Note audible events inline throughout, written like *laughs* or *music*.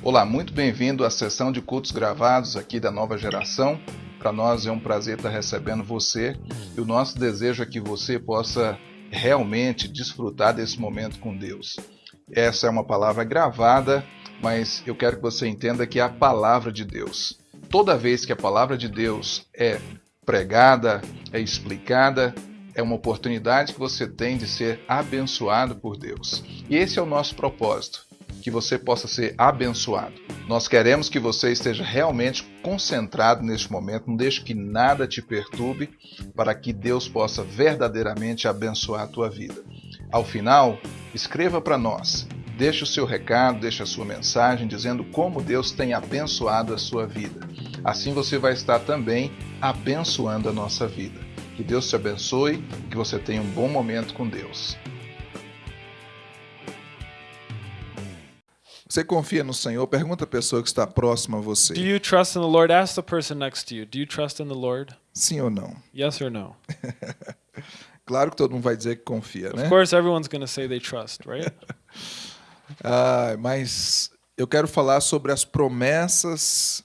Olá, muito bem-vindo à sessão de cultos gravados aqui da nova geração. Para nós é um prazer estar recebendo você e o nosso desejo é que você possa realmente desfrutar desse momento com Deus. Essa é uma palavra gravada, mas eu quero que você entenda que é a palavra de Deus. Toda vez que a palavra de Deus é pregada, é explicada, é uma oportunidade que você tem de ser abençoado por Deus. E esse é o nosso propósito que você possa ser abençoado. Nós queremos que você esteja realmente concentrado neste momento, não deixe que nada te perturbe, para que Deus possa verdadeiramente abençoar a tua vida. Ao final, escreva para nós, deixe o seu recado, deixe a sua mensagem dizendo como Deus tem abençoado a sua vida. Assim você vai estar também abençoando a nossa vida. Que Deus te abençoe, que você tenha um bom momento com Deus. Você confia no Senhor? Pergunta a pessoa que está próxima a você. Do you trust in the Lord? Ask the person next to you. Do you trust in the Lord? Sim ou não? Yes or no? *laughs* claro que todo mundo vai dizer que confia, né? Of course, everyone's going to say they trust, right? *laughs* ah, mas eu quero falar sobre as promessas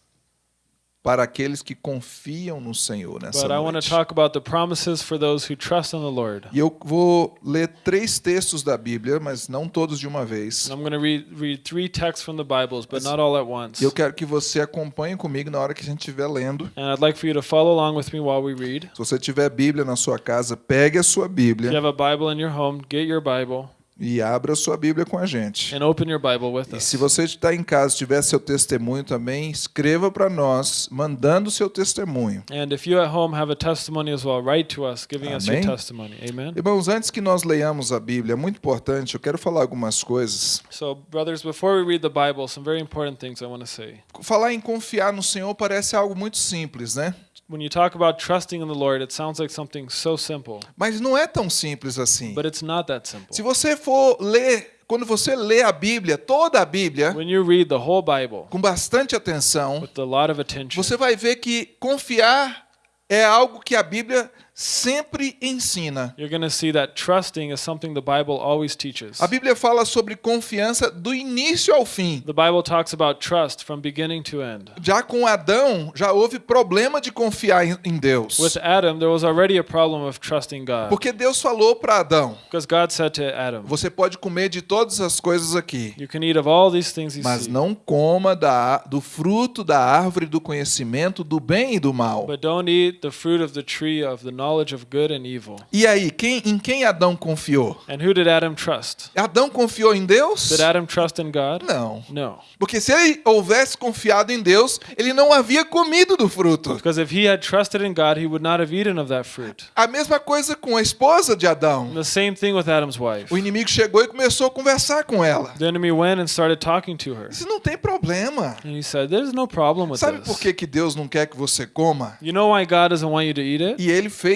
para aqueles que confiam no Senhor nessa noite. talk about the promises for those who trust in the Lord. E eu vou ler três textos da Bíblia, mas não todos de uma vez. And I'm going to read, read three texts from the Bibles, but not all at once. E eu quero que você acompanhe comigo na hora que a gente estiver lendo. And I'd like for you to follow along with me while we read. Se você tiver Bíblia na sua casa, pegue a sua If you Bíblia have a Bible in your home, get your Bible e abra sua Bíblia com a gente. and open your Bible with E us. se você está em casa, tiver seu testemunho também, escreva para nós, mandando seu testemunho. And if you at home have a testimony as well, write to us giving us your Amém. testimony. Amen. Irmãos, antes que nós leiamos a Bíblia, é muito importante, eu quero falar algumas coisas. So, brothers, before we read the Bible, some very important things I want to say. Falar em confiar no Senhor parece algo muito simples, né? When you talk about trusting in the Lord, it sounds like something so simple, Mas não é tão simples assim. but it's not that simple. Se você for ler, quando você lê a Bíblia, toda a Bíblia, When you read the whole Bible com bastante atenção, with a lot of attention, você vai ver que confiar é algo que a Bíblia sempre ensina. you're going to see that trusting is something the Bible always teaches. A Bíblia fala sobre confiança do início ao fim. The Bible talks about trust from beginning to end. Já com Adão, já houve problema de confiar em- em Deus. With Adam, there was already a problem of trusting God. Porque Deus falou para Adão: Because God said to Adam, Você pode comer de todas as coisas aqui, You can eat of all these things you mas see, não coma da, do fruto da árvore do conhecimento do bem e do mal. but don't eat the fruit of the tree of the knowledge of good and evil. E aí, quem, em quem Adão confiou? And who did Adam trust? Adão confiou em Deus? Did Adam trust in God? Não. No. Porque se ele houvesse confiado em Deus, ele não havia comido do fruto. Because if he had trusted in God, he would not have eaten of that fruit. A mesma coisa com a esposa de Adão. the same thing with Adam's wife. O inimigo chegou e começou a conversar com ela. The enemy went and started talking to her. Isso não tem problema. And he said, There's no problem with Sabe por this. que, que Deus não quer que você coma? You know why God doesn't want you to eat it? E ele fez,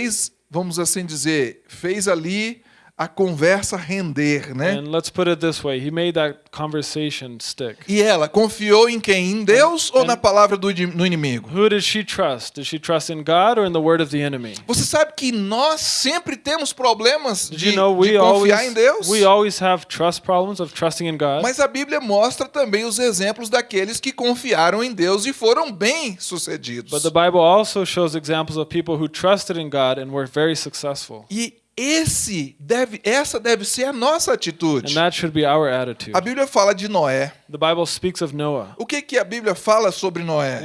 vamos assim dizer, fez ali a conversa render, né? And let's put it this way He made that conversation stick. E ela confiou em quem? Em Deus ou And- na palavra do, do inimigo? Who did she trust? Did she trust in God or in the word of the enemy? Você sabe que nós sempre temos problemas de, you know de confiar em always Deus? we always have trust problems of trusting in God? Mas a Bíblia mostra também os exemplos daqueles que confiaram em Deus e foram bem sucedidos. But the Bible also shows examples of people who trusted in God and were very successful. E esse deve, essa deve ser a nossa atitude. And that should be our attitude. A Bíblia fala de Noé. The Bible speaks of Noah. O que, que a Bíblia fala sobre Noé?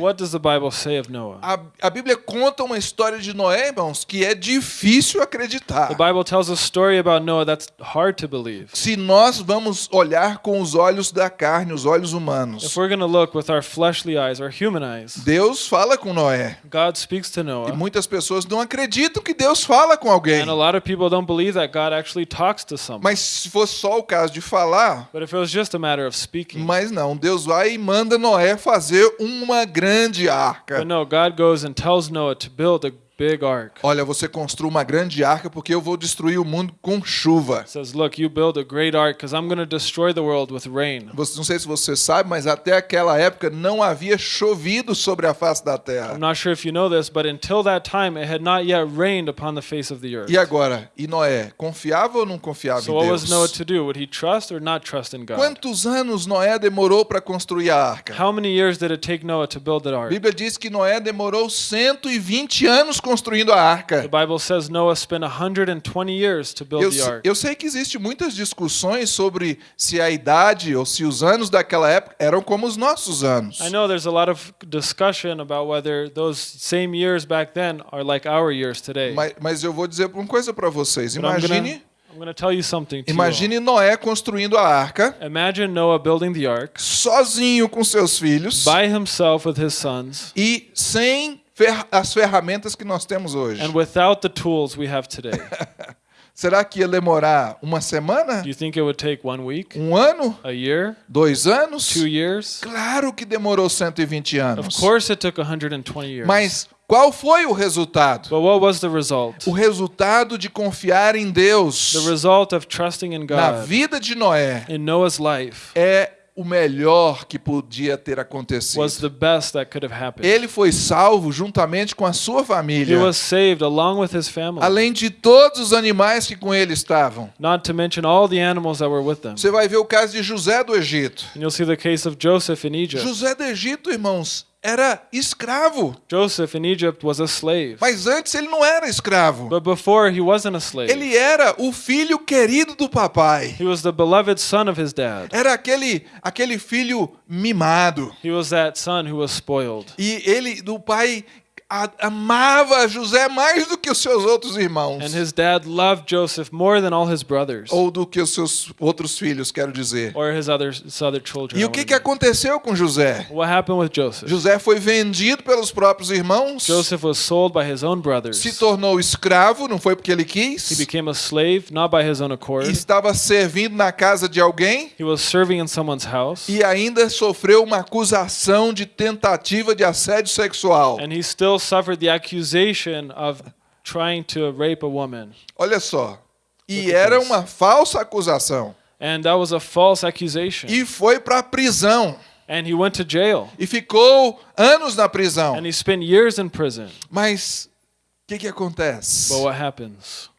A, a Bíblia conta uma história de Noé, irmãos, que é difícil acreditar. The Bible tells a story about Noah that's hard to believe. Se nós vamos olhar com os olhos da carne, os olhos humanos, If we're going to look with our fleshly eyes, our human eyes, Deus fala com Noé. God speaks to E muitas pessoas não acreditam que Deus fala com alguém. People don't believe that God actually talks to someone. Mas se fosse só o caso de falar, But if it was just a matter of speaking, mas não, Deus vai e manda Noé fazer uma grande arca. but no, God goes and tells Noah to build a big ark. Olha, você construa uma grande arca porque eu vou destruir o mundo com chuva. Says, Look, you build a great ark because I'm going to destroy the world with rain. Você, não sei se você sabe, mas até aquela época não havia chovido sobre a face da terra. I'm not sure if you know this, but until that time, it had not yet rained upon the face of the earth. E agora, e Noé, confiava ou não confiava So em what was Noah Deus? to do? Would he trust or not trust in God? Quantos anos Noé demorou para construir a arca? How many years did it take Noah to build that A ark? Bíblia diz que Noé demorou 120 anos construindo a arca. The Bible says Noah spent 120 years to build Eu, the ark. eu sei que existe muitas discussões sobre se a idade ou se os anos daquela época eram como os nossos anos. I know there's a lot of discussion about whether those same years back then are like our years today. Mas, mas eu vou dizer uma coisa para vocês. But Imagine, imagine Noé construindo a arca Imagine Noah building the ark sozinho com seus filhos by himself with his sons e sem fer- as ferramentas que nós temos hoje. and without the tools we have today. *laughs* Será que ia demorar uma semana? Do you think it would take one week, Um ano? a year, Dois anos? two years? Claro que demorou 120 Of anos. course, it took 120 years. Mas qual foi o resultado? But what was the result? O resultado de confiar em Deus The result of trusting in na vida de Noé é o melhor que podia ter acontecido. was the best that could have happened. Ele foi salvo juntamente com a sua He família, was saved along with his family, além de todos os animais que com ele estavam. not to mention all the animals that were with them. Você vai ver o caso de José do Egito. And you'll see the case of Joseph in Egypt. José do Egito, irmãos, era escravo, Joseph in Egypt was a slave. mas antes ele não era escravo. But before, he wasn't a slave. Ele era o filho querido do papai. He was the beloved son of his dad. Era aquele aquele filho mimado. He was that son who was spoiled. E ele, do pai, amava José mais do que os seus outros irmãos. And his dad loved Joseph more than all his brothers Ou do que os seus outros filhos, quero dizer. or his other, his other children. E o que, que aconteceu com José? What happened with Joseph? José foi vendido pelos próprios irmãos, Joseph was sold by his own brothers. se tornou escravo, não foi porque ele He quis, became a slave, not by his own accord. e estava servindo na casa de alguém He was serving in someone's house. e ainda sofreu uma acusação de tentativa de assédio sexual. And he still suffered the accusation of trying to rape a woman. Olha só. E era this. uma falsa acusação. And that was a false accusation. E foi para a prisão. And he went to jail. E ficou anos na prisão. And he spent years in prison. Mas o que, que acontece? But what happens?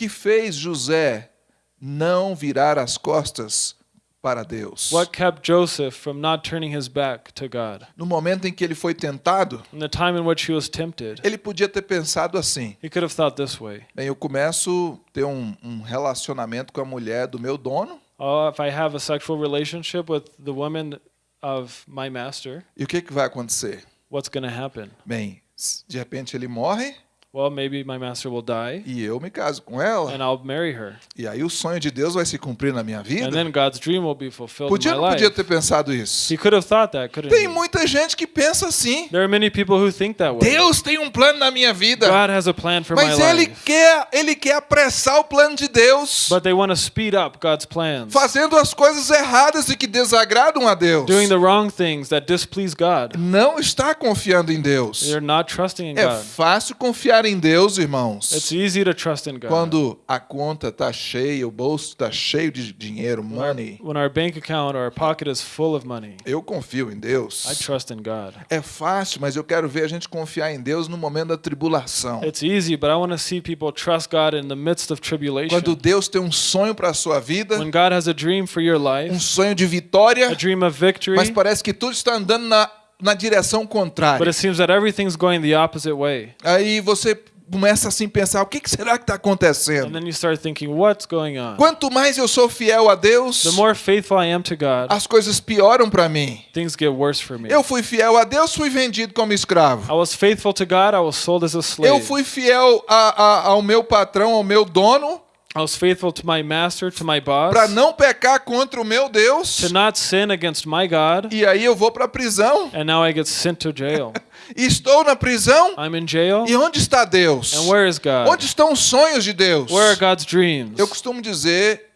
que fez José não virar as costas para Deus? What kept Joseph from not turning his back to God? No momento em que ele foi tentado, In the time in which he was tempted, ele podia ter pensado assim: he could have thought this way bem, eu começo a ter um, um relacionamento com a mulher do meu dono, Oh, if I have a sexual relationship with the woman of my master, e o que, que vai acontecer? what's going to happen? Bem, de repente ele morre Well, maybe my master will die e eu me caso com ela, and I'll marry her. e aí o sonho de Deus vai se cumprir na minha And vida. then God's dream will be fulfilled Podia in my não podia ter pensado isso? He could have thought that, couldn't Tem he? muita gente que pensa assim: There are many people who think that way. Deus tem um plano na minha vida. God has a plan for my Mas ele life. quer, ele quer apressar o plano de Deus, But they want to speed up God's plans, fazendo as coisas erradas e que desagradam a Deus. doing the wrong things that displease God. Não está confiando em Deus. They're not trusting in É God. fácil confiar em Deus, irmãos. It's easy to trust in God. Quando a conta está cheia, o bolso está cheio de dinheiro, When our, money. when our bank account or our pocket is full of money, Eu confio em I Deus. trust in God. É fácil, mas eu quero ver a gente confiar em Deus no momento da tribulação. It's easy, but I want to see people trust God in the midst of tribulation. Quando Deus tem um sonho para a sua vida, When God has a dream for your um life, sonho de vitória, a dream of victory, mas parece que tudo está andando na, na direção but contrária. it seems that everything's going the opposite way. Aí você começa assim a pensar, o que, será que está acontecendo? then you start thinking, what's going on? Quanto mais eu sou fiel a Deus, The more faithful I am to God, as coisas pioram para mim. things get worse for me. Eu fui fiel a Deus, fui vendido como escravo. I was faithful to God, I was sold as a Eu fui fiel a- a- ao meu patrão, ao meu dono, I was faithful to my master, to my boss, para não pecar contra o meu Deus. to not sin against my God, E aí eu vou para a prisão. and now I get sent to jail. *laughs* Estou na prisão. I'm in jail, E onde está Deus? and where is God? Onde estão os sonhos de Deus? Where are God's dreams? Eu costumo dizer,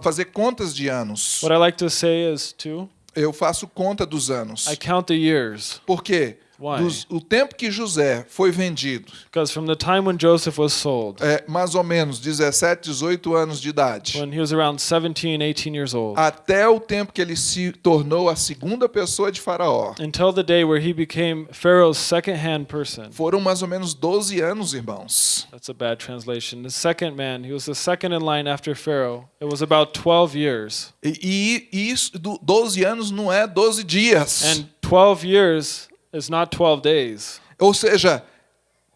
fazer contas de anos. What I like to say is, too, Eu faço conta dos anos. I count the years. Por quê? Why? dos- o tempo que José foi vendido, Because from the time when Joseph was sold, é, mais ou menos 17, 18 anos de idade, when he was around 17, 18 years old, até o tempo que ele se tornou a segunda pessoa de Faraó, until the day where he became Pharaoh's second-hand person. foram mais ou menos 12 anos, irmãos. That's a bad translation. The second man, he was the second in line after Pharaoh. It was about 12 years. E, e isso, do- 12 anos não é 12 dias. And 12 years is not 12 days. Ou seja,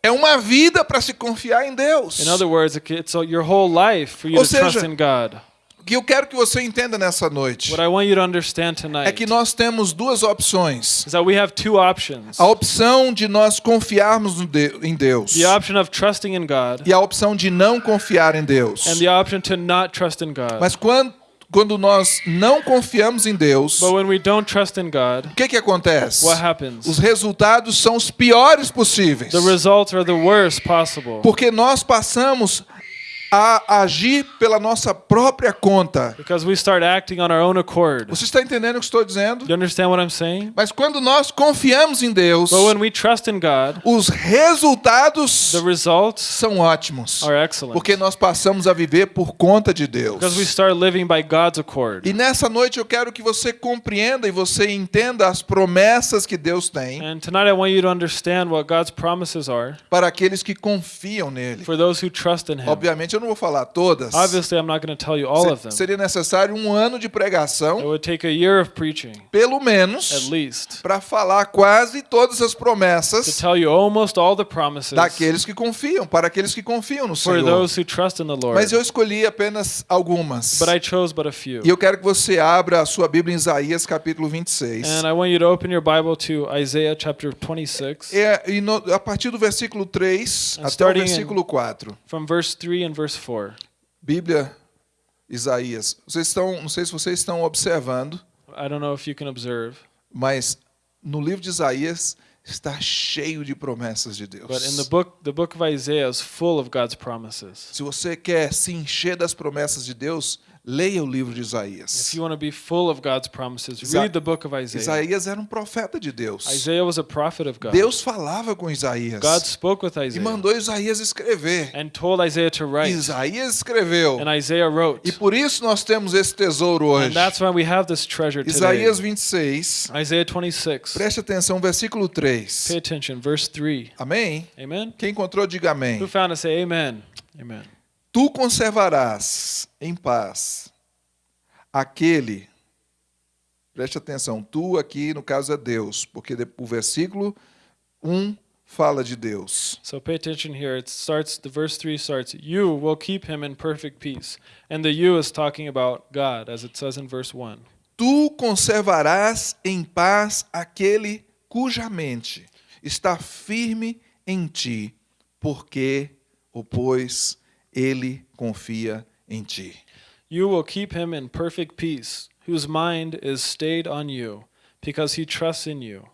é uma vida para se confiar em Deus. In other words, it- it's your whole life for you Ou to trust seja, in God. O que eu quero que você entenda nessa noite What I want you to understand é tonight que nós temos duas opções. is that we have two options. A opção de nós confiarmos em Deus The option of trusting in God e a opção de não confiar em Deus. and the option to not trust in God. Mas quando, quando nós não confiamos em Deus, But when we don't trust in God, o que, que acontece? Os resultados são os piores possíveis. The results are the worst possible. Porque nós passamos a agir pela nossa própria conta. Because we start acting on our own accord. Você está entendendo o que estou dizendo? You understand what I'm saying? Mas quando nós confiamos em Deus, But when we trust in God, os resultados the results são ótimos. are excellent. Porque nós passamos a viver por conta de Deus. Because we start living by God's accord. E nessa noite eu quero que você compreenda e você entenda as promessas que Deus tem And tonight I want you to understand what God's promises are para aqueles que confiam nele. for those who trust in Him. Obviamente eu não vou falar todas. Obviously, I'm not going to tell you all of them. Seria necessário um ano de It pregação, would take a year of preaching, pelo at menos, least, para falar quase todas as to promessas tell you almost all the promises daqueles que confiam, para aqueles que confiam no for Senhor. those who trust in the Lord. Mas eu escolhi apenas algumas. But I chose but a few. E eu quero que você abra a sua Bíblia em Isaías capítulo 26. And I want you to open your Bible to Isaiah chapter 26, É, e no- a partir do versículo 3 And até o in- versículo 4. from verse 3 and verse 4. Bíblia, Isaías. Vocês estão, não sei se vocês estão observando, I don't know if you can observe, mas no livro de Isaías está cheio de promessas de Deus. but in the book, the book of Isaiah is full of God's promises. Se você quer se encher das promessas de Deus, leia o livro de If Isaías. you want to be full of God's promises, Isa- read the book of Isaiah. Isaías era um profeta de Deus. Isaiah was a prophet of God. Deus falava com Isaías God spoke with e mandou Isaías escrever. and told Isaiah to write. Isaías escreveu. And Isaiah wrote. E por isso nós temos esse tesouro hoje. And that's why we have this treasure today. Isaías 26, Isaiah 26. preste atenção, versículo 3. Pay attention. Verse 3. Amém? Amen? Quem encontrou, diga amém. Who found it? Say amen. Amen. Tu conservarás em paz aquele. Preste atenção, tu aqui no caso é Deus, porque o versículo 1 fala de Deus. So pay attention here. It starts, the verse 3 starts, You will keep him in perfect peace. And the you is talking about God, as it says in verse 1. Tu conservarás em paz aquele cuja mente está firme em ti, porque, ou pois, ele confia em ti. You will keep him in perfect peace, whose mind is stayed on you, because he trusts in you.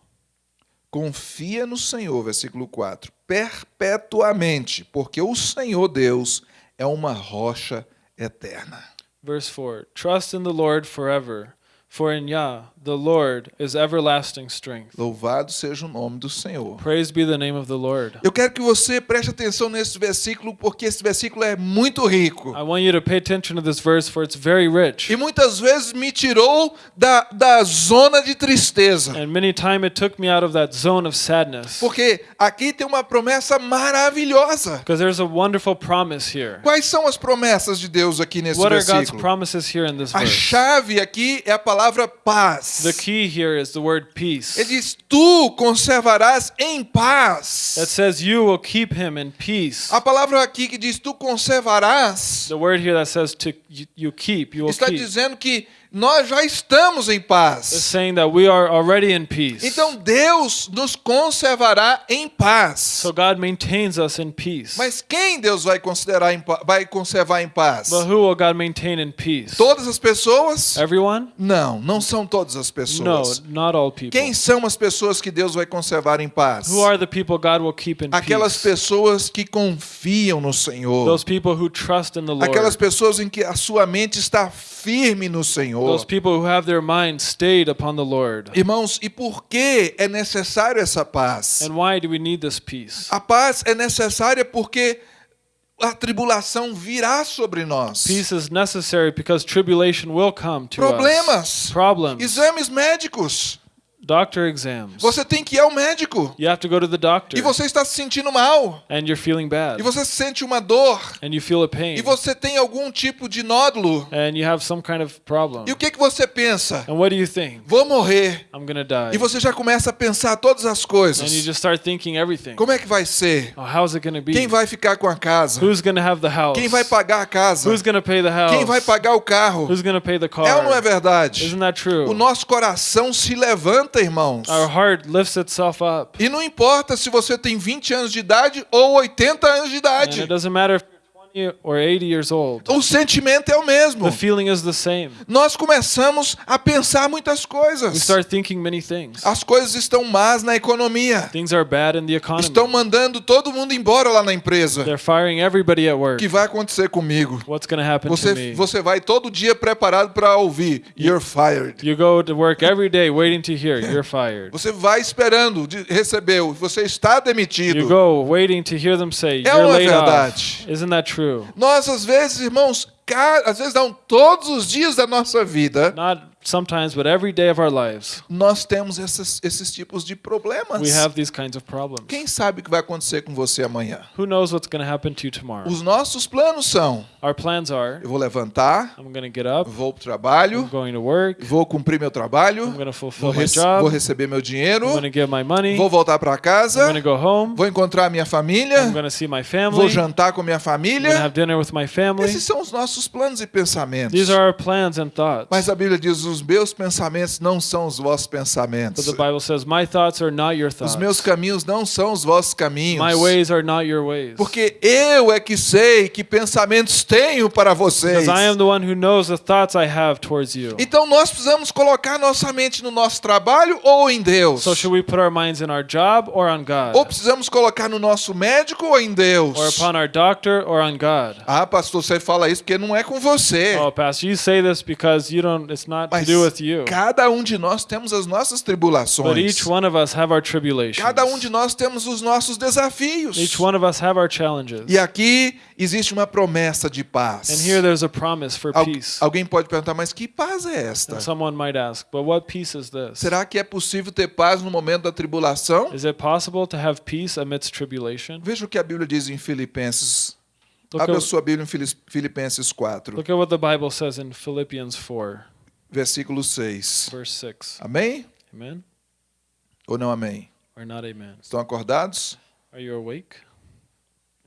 Confia no Senhor, versículo 4, perpetuamente, porque o Senhor Deus é uma rocha eterna. Verse 4 Trust in the Lord forever, for in Yah, the Lord is everlasting strength. Louvado seja o nome do Senhor. Praise be the name of the Lord. Eu quero que você preste atenção nesse versículo, porque esse versículo é muito rico. I want you to pay attention to this verse, for it's very rich. E muitas vezes me tirou da, da zona de tristeza. And many times it took me out of that zone of sadness. Porque aqui tem uma promessa maravilhosa. Because there's a wonderful promise here. Quais são as promessas de Deus aqui nesse What are God's versículo? promises here in this A verse? chave aqui é a palavra paz. The key here is the word peace. Ele diz: Tu conservarás em paz. That says you will keep him in peace. A palavra aqui que diz: Tu conservarás, The word here that says to you, keep, you will está keep. dizendo que nós já estamos em paz. saying that we are already in peace. Então Deus nos conservará em paz. So God maintains us in peace. Mas quem Deus vai considerar em vai conservar em paz? But who will God maintain in peace? Todas as pessoas? Everyone? Não. Não, são todas as No, pessoas. not all people. Quem são as pessoas que Deus vai conservar em paz? Who are the people God will keep in Aquelas peace? pessoas que confiam no Senhor. Those people who trust in the Lord. Aquelas pessoas em que a sua mente está firme no Senhor. Those people who have their mind stayed upon the Lord. Irmãos, e por que é necessário essa paz? And why do we need this peace? A paz é necessária porque a tribulação virá sobre nós. Peace is necessary because tribulation will come to us. Problemas, Problems. exames médicos. Doctor exams. Você tem que ir ao médico You have to go to the doctor. e você está se sentindo mal And you're feeling bad. e você sente uma dor And you feel a pain. e você tem algum tipo de nódulo. And you have some kind of problem. E o que que você pensa? And what do you think? Vou morrer. I'm to die. E você já começa a pensar todas as And you coisas. just start thinking everything. Como é que vai ser? Oh, how's it to be? Quem vai ficar com a casa? Who's to have the house? Quem vai pagar a casa? Who's to pay the house? Quem vai pagar o carro? Who's to pay the car? É ou não é verdade? Isn't that true? O nosso coração se levanta, irmãos. Our heart lifts itself up. E não importa se você tem 20 anos de idade ou 80 anos de And idade. it doesn't matter if you're 20 or 80 years old. O sentimento é o mesmo. The feeling is the same. Nós começamos a pensar muitas We coisas. start thinking many things. As coisas estão más na economia. Things are bad in the economy. Estão mandando todo mundo embora lá na empresa. They're firing everybody at O work. que vai acontecer comigo? What's going to happen to Você, me? você vai todo dia preparado para ouvir You're fired. You go to work every day waiting to hear you're fired. Você vai esperando de receber. Você está You demitido. go waiting to hear them say É you're é laid off. verdade? Isn't that true? Nós, às vezes, irmãos, às vezes não, todos os dias da nossa vida, Not sometimes, but every day of our lives, nós temos esses, esses tipos de problemas. we have these kinds of problems. Quem sabe o que vai acontecer com você amanhã? Who knows what's going to happen to you tomorrow? Os nossos planos são: Our plans are eu vou levantar, I'm going to get up, vou para o I'm trabalho, going to work, vou cumprir meu trabalho, I'm going to vou, fulfill my job, vou receber meu dinheiro, I'm going to get my money, vou voltar para I'm casa, going to go home, vou encontrar minha I'm família, going to see my vou family, I'm jantar com minha going to família. have dinner with my family. Esses são os nossos planos e pensamentos. These are our plans and thoughts. Mas a Bíblia diz: os meus pensamentos não são os vossos But pensamentos. the Bible says, My thoughts are not your Os thoughts. meus caminhos não são os vossos caminhos. My ways are not your ways. Porque eu é que sei que pensamentos tenho para vocês. Because I am the one who knows the thoughts I have towards you. Então nós precisamos colocar nossa mente no nosso trabalho ou em Deus? So should we put our minds in our job or on God? Ou precisamos colocar no nosso médico ou em Deus? Or upon our doctor or on God? Ah, pastor, você fala isso porque não é com você. Oh, Pastor, you say this because you don't it's not Mas do with you. cada um de nós temos as nossas tribulações. But each one of us have our tribulations. Cada um de nós temos os nossos desafios. Each one of us have our challenges. E aqui existe uma promessa de paz. And here there's a promise for Al- peace. alguém pode perguntar, mas que paz é esta? And someone might ask, but what peace is this? Será que é possível ter paz no momento da tribulação? Is it possible to have peace amidst tribulation? Veja o que a Bíblia diz em Filipenses. Look Abra sua Bíblia em Fili- Filipenses 4, look at what the Bible says in Philippians 4, versículo 6. verse 6. Amém? Amen? Ou não amém? Or not amen? Estão acordados? Are you awake?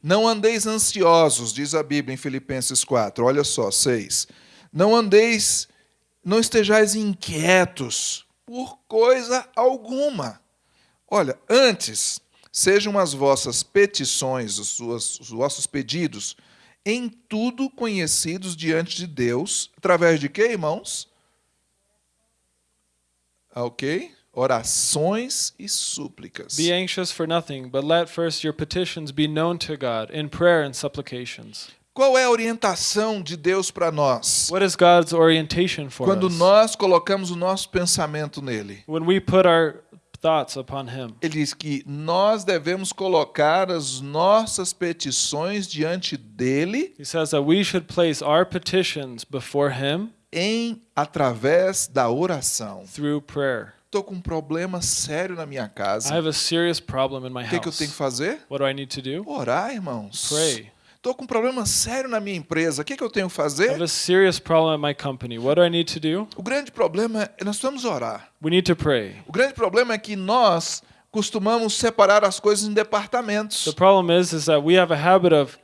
Não andeis ansiosos, diz a Bíblia em Filipenses 4. Olha só, 6. Não andeis, não estejais inquietos por coisa alguma. Olha, antes, sejam as vossas petições, os, suas, os vossos pedidos, em tudo conhecidos diante de Deus, através de quê, irmãos? Ah, Ok? Orações e súplicas. Be anxious for nothing, but let first your petitions be known to God in prayer and supplications. Qual é a orientação de Deus para nós? What is God's orientation for Quando us? nós colocamos o nosso pensamento nele. When we put our thoughts upon Him, Ele diz que nós devemos colocar as nossas petições diante dele He says that we should place our petitions before Him em através da oração. through prayer. Estou com um problema sério na minha I casa. have a serious problem in my O que, que eu house. tenho que fazer? What do I need to do? Orar, irmãos. Pray. Estou com um problema sério na minha empresa. O que, que eu tenho que I have fazer? a serious problem at my company. What do I need to do? O grande problema é nós precisamos orar. We need to pray. O grande problema é que nós costumamos separar as coisas em departamentos. The problem is is that we have a habit of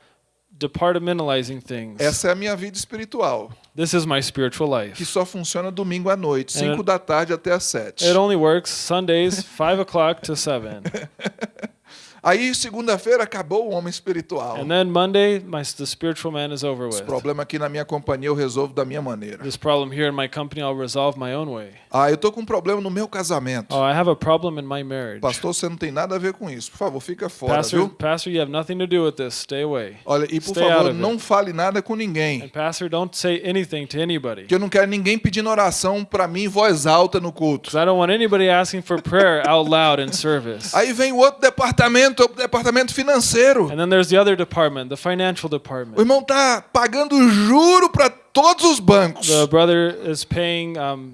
departmentalizing things. Essa é a minha vida espiritual, This is my spiritual que life. só funciona domingo à noite, And 5 da tarde até às 7. It only works Sundays, five o'clock to seven. *laughs* Aí, segunda-feira, acabou o homem espiritual. And then Monday, my the spiritual man is over Esse with. problema aqui na minha companhia eu resolvo da minha maneira. This problem here in my company, I'll resolve my own way. Ah, eu tô com um problema no meu casamento. Oh, I have a problem in my marriage. Pastor, você não tem nada a ver com isso. Por favor, fica fora, Pastor, viu? Pastor, you have nothing to do with this. Stay away. Olha, e por Stay favor, não it. fale nada com ninguém. And Pastor, don't say anything to anybody. Que eu não quero ninguém pedindo oração pra mim em voz alta no culto. I don't want anybody asking for prayer out loud in service. Aí vem o outro departamento, o departamento financeiro. And then there's the other department, the financial O department. irmão tá pagando juro para todos os bancos. The brother is paying um,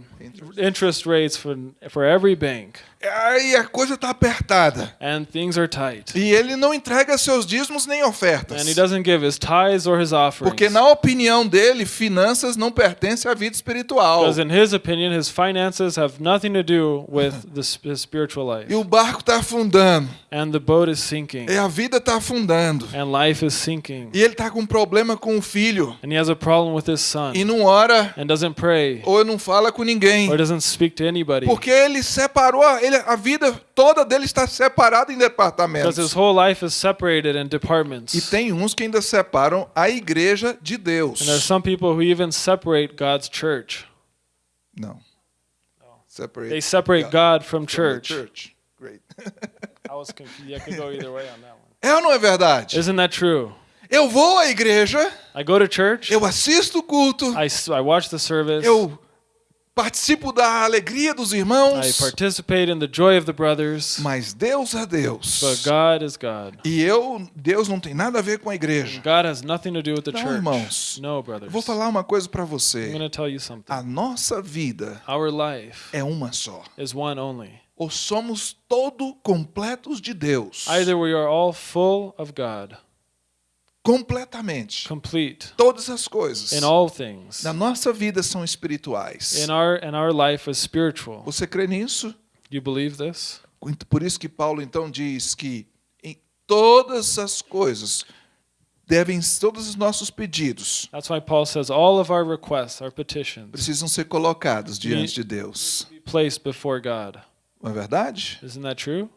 interest rates for for every bank, Aí a coisa tá apertada. and things are tight. E ele não entrega seus dízimos nem ofertas. And he doesn't give his tithes or his offerings. Porque na opinião dele, finanças não pertencem à vida espiritual. Because in his opinion, his finances have nothing to do with the, his spiritual life. E o barco tá afundando. And the boat is sinking. E a vida tá afundando. And life is sinking. E ele tá com problema com o filho. And he has a problem with his son. E não ora And doesn't pray. ou não fala com ninguém. Or doesn't speak to anybody. Porque ele separou, ele, a vida toda dele está separada em Because departamentos. his whole life is separated in departments. E tem uns que ainda separam a igreja de Deus. And there's some people who even separate God's church. Não. Separate. They separate God from from the church. church. Great. *laughs* I was confused. I could go either way on that one. É ou não é verdade? Isn't that true? Eu vou à igreja, I go to church. eu assisto o culto, I, I watch the service. eu participo da alegria dos I irmãos, participate in the joy of the brothers. mas Deus é Deus. But God is God. E eu, Deus não tem nada a ver com a igreja. God has nothing to do with the Não, church. irmãos. No, brothers. vou falar uma coisa para I'm você. going to tell you something. A nossa vida Our life é uma só. is one only. Ou somos todo completos de Deus. Either we are all full of God, Completamente. complete Todas as coisas in all things. na nossa vida são espirituais. In our and our life is spiritual. Você crê nisso? You believe this? Por isso que Paulo então diz que em todas as coisas devem todos os nossos pedidos That's why Paul says all of our requests, our petitions, precisam ser colocados diante de Deus. placed before God. Não é verdade? Isn't that true?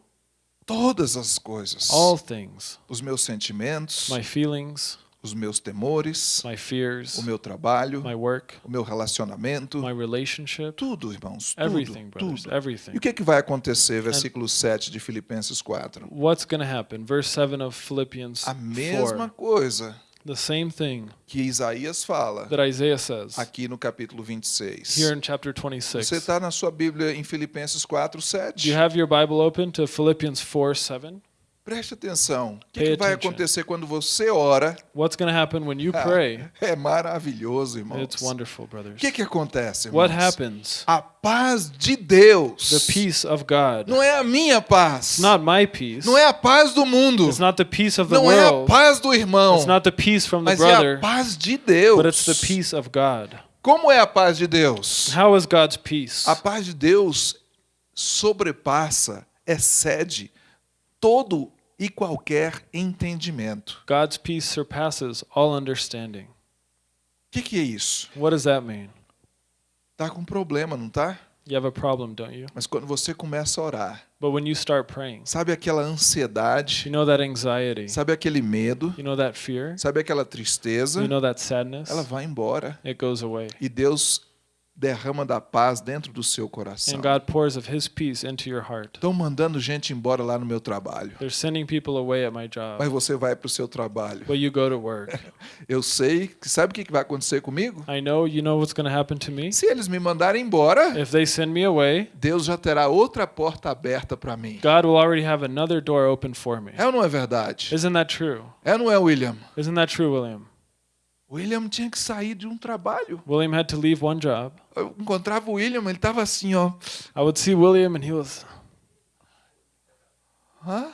Todas as coisas. All things. Os meus sentimentos, My feelings, os meus temores, my fears, o meu trabalho, my work, o meu relacionamento, my relationship, tudo, irmãos, tudo, everything, brothers, tudo. everything. E o que, é que vai acontecer, versículo 7 de Filipenses 4? What's going to happen? Verse 7 of Philippians A mesma 4. coisa The same thing que Isaías fala that Isaiah says aqui no capítulo 26. here in chapter Você 26. está na sua Bíblia em Filipenses 4, Do 7? you have your Bible open to Philippians 4 7? Preste atenção. O que, que vai acontecer quando você ora? What's going to happen when you Ah, pray? É maravilhoso, irmãos. It's wonderful, O brothers. que, que acontece, irmãos? What happens? A paz de Deus. The peace of God. Não é a minha paz. It's not my peace. Não é a paz do mundo. It's not the peace of the Não é a world. paz do irmão. It's not the peace from the Mas é a brother, paz de Deus. but it's the peace of God. Como é a paz de Deus? How is God's peace? A paz de Deus sobrepassa, excede todo e qualquer entendimento. God's peace surpasses all understanding. O que, que é isso? What does that mean? Tá com problema, não tá? You have a problem, don't you? Mas quando você começa a orar, But when you start praying, sabe aquela ansiedade, you know that anxiety, sabe aquele medo, you know that fear, sabe aquela tristeza, you know that sadness, ela vai embora it goes away. e Deus derrama da paz dentro do seu coração. Estão mandando gente embora lá no meu trabalho. They're sending people away at my Mas job, você vai para o seu trabalho. but you go to work. *laughs* Eu sei que sabe o que vai acontecer comigo? I know you know what's going to happen to me. Se eles me mandarem embora, If they send me away, Deus já terá outra porta aberta para mim. God will already have another door open for me. É ou não é verdade? Isn't that true? É ou não é, William? Isn't that true, William? William tinha que sair de um trabalho. William had to leave one job. Eu encontrava o William, ele estava assim, ó. I would see William and he was Hã?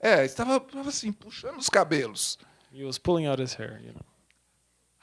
É, estava assim, puxando os cabelos. he was pulling out his hair, you know.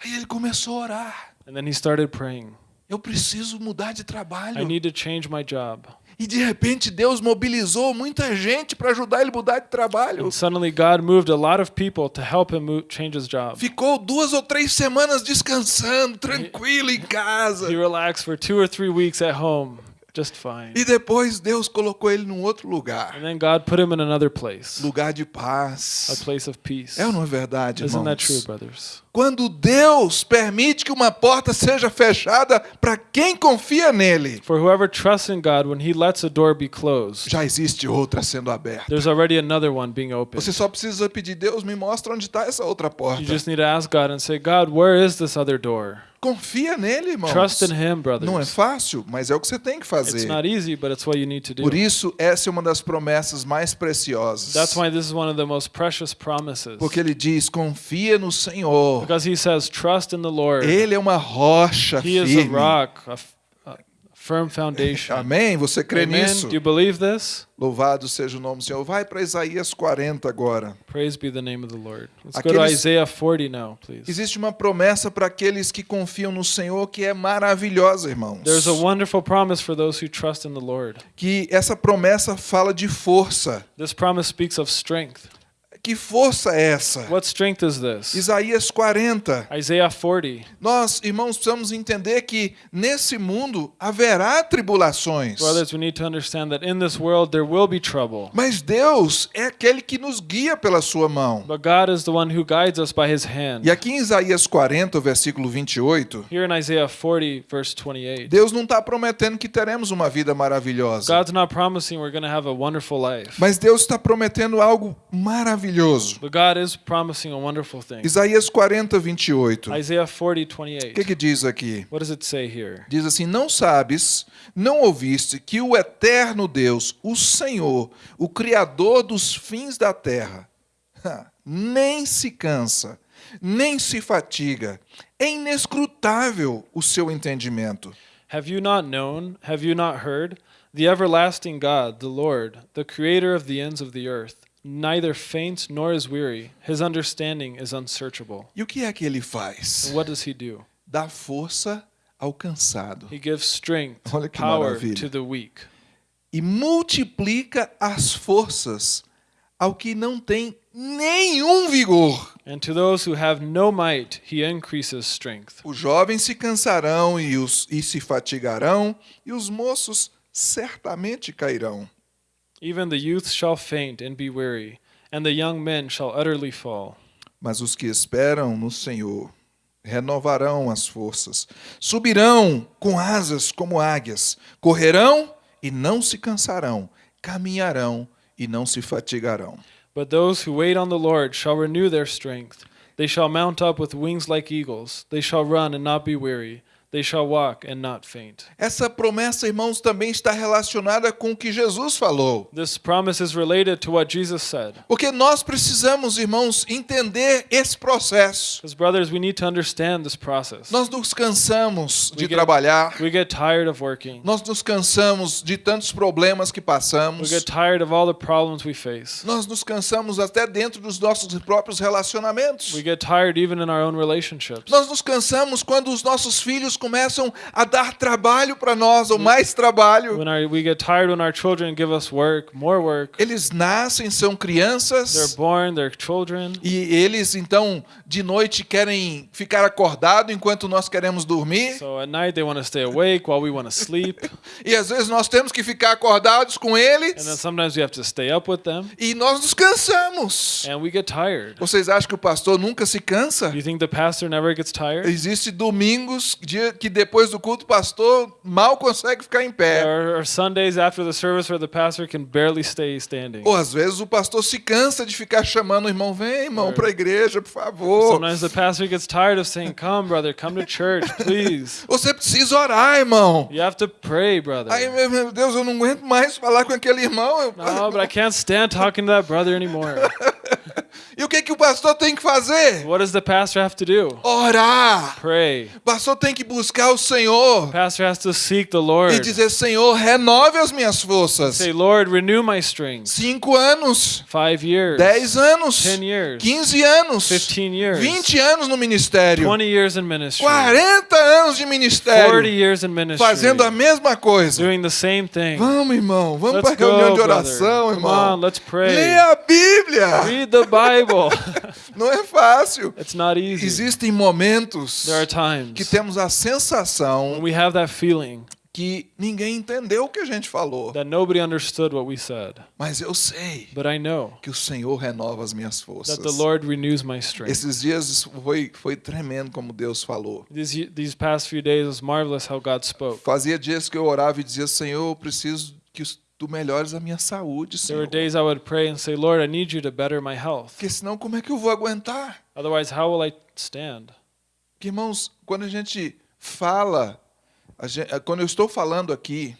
Aí ele começou a orar. And then he started praying. Eu preciso mudar de I trabalho. need to change my job. E de repente Deus mobilizou muita gente para ajudar ele a mudar de trabalho. And suddenly God moved a lot of people to help him move, change his job. Ficou duas ou três semanas descansando, tranquilo em casa. He relaxed for two or three weeks at home. just fine. E depois Deus colocou ele num outro lugar. And then God put him in another place, Lugar de a paz. place of peace. É ou não é verdade, Isn't that true, irmãos? brothers? Quando Deus permite que uma porta seja fechada para quem confia nele, For whoever trusts in God, when He lets a door be closed, já existe outra sendo aberta. there's already another one being opened. Você só precisa pedir, Deus, me mostra onde está essa outra porta. You just need to ask God and say, God, where is this other door? Confia nele, irmãos. Trust in Him, Não é brothers. fácil, mas é o que você tem que It's fazer. not easy, but it's what you need to do. Por isso, essa é uma das promessas mais preciosas. That's why this is one of the most precious promises. Porque ele diz: confia no Senhor. Because He says, trust in the Lord. Ele é uma rocha He is a firme. rock, a, firm foundation. *laughs* Amém? Você crê Amen. nisso? Do you believe this? Louvado seja o nome do Senhor. Vai para Isaías 40 agora. Praise be the name of the Lord. Let's go to Aqueles- Isaiah 40 now, please. Existe uma promessa para aqueles que confiam no Senhor que é maravilhosa, irmãos. There's a wonderful promise for those who trust in the Lord. Que essa promessa fala de força. This promise speaks of strength. Que força é essa? What strength is this? Isaías 40. Isaiah 40. Nós, irmãos, precisamos entender que nesse mundo haverá tribulações. Brothers, we need to understand that in this world there will be trouble. Mas Deus é aquele que nos guia pela sua mão. But God is the one who guides us by his hand. E aqui em Isaías 40, versículo 28, Here in Isaiah 40, verse 28, Deus não está prometendo que teremos uma vida maravilhosa. God's not promising we're going to have a wonderful life. Mas Deus está prometendo algo maravilhoso. But God is promising a wonderful thing. Isaías 40, 28. Isaiah 40, O que, 28. que diz aqui? What does it say here? Diz assim: Não sabes, não ouviste que o eterno Deus, o Senhor, o Criador dos fins da terra, nem se cansa, nem se fatiga, é inescrutável o seu entendimento. Have you not known? Have you not heard? The everlasting God, the Lord, the creator of the ends of the earth, neither faints nor is weary. His understanding is unsearchable. E o que é que ele faz? And what does he do? Dá força ao cansado He gives strength, Olha que power maravilha. to the weak, e multiplica as forças ao que não tem nenhum vigor. and to those who have no might, he increases strength. Os jovens se cansarão e, os, e se fatigarão, e os moços certamente cairão. Even the youth shall faint and be weary, and the young men shall utterly fall. Mas os que esperam no Senhor renovarão as forças, subirão com asas como águias, correrão e não se cansarão, caminharão e não se fatigarão. But those who wait on the Lord shall renew their strength. They shall mount up with wings like eagles. They shall run and not be weary. They shall walk and not faint. Essa promessa, irmãos, também está relacionada com o que Jesus falou. This promise is related to what Jesus said. Porque nós precisamos, irmãos, entender esse processo. Because, brothers, we need to understand this process. Nós nos cansamos de We get- trabalhar, We get tired of working. nós nos cansamos de tantos problemas que We passamos, get tired of all the problems we face. nós nos cansamos até dentro dos nossos próprios relacionamentos. We get tired even in our own relationships. Nós nos cansamos quando os nossos filhos começam a dar trabalho para nós, ou mais trabalho. When our, we get tired when our children give us work, more work. Eles nascem, são They're crianças, born, they're children. e eles então de noite querem ficar acordado enquanto nós queremos dormir. So at night they want to stay awake while we want to sleep. *laughs* E às vezes nós temos que ficar acordados com And then eles sometimes we have to stay up with them. e nós nos cansamos. And we get tired. Vocês acham que o pastor nunca se cansa? You think the pastor never gets tired? Existem domingos dia que depois do culto o pastor mal consegue ficar em pé. Are Sundays after the service where the pastor can barely stay standing. Ou às vezes o pastor se cansa de ficar chamando o irmão, vem irmão para a igreja, por favor. Sometimes the pastor gets tired of saying, Come, brother, come to church, *laughs* please. Você precisa orar, irmão. You have to pray, brother. Aí, meu meu Deus, eu não aguento mais falar com aquele irmão. Eu- No, but I can't stand talking to that brother anymore. *laughs* E o que, que o pastor tem que fazer? What does the pastor have to do? Orar. Pray. O pastor tem que buscar o Senhor Pastor has to seek the Lord. e dizer, Senhor, renove as minhas forças. Say, Lord, renew my strength. Cinco anos, Five years. dez anos, 10 years. 15 anos, 15 years. 20 anos no ministério, 20 years in ministry. 40 anos de 40 ministério, years in ministry. fazendo a mesma coisa. Doing the same thing. Vamos, irmão, vamos para a reunião de brother. oração, Come irmão. on, let's pray. Leia a Bíblia. Read the Bible. *laughs* Não é fácil. it's not easy. Existem momentos There are times que temos a when sensação we have that feeling que ninguém entendeu o que a gente falou. that nobody understood what we said. Mas eu sei But I know que o Senhor renova as minhas forças. that the Lord renews my strength. Esses dias foi, foi tremendo como Deus falou. These, these past few days, was marvelous how God spoke. Fazia dias que eu orava e dizia, Senhor, eu preciso que os- tu melhores a minha saúde, There were Senhor. days I would pray and say, Lord, I need you to better my health. Porque senão como é que eu vou aguentar? Otherwise, how will I stand? Porque, irmãos, quando a gente fala, a gen- quando eu estou falando aqui,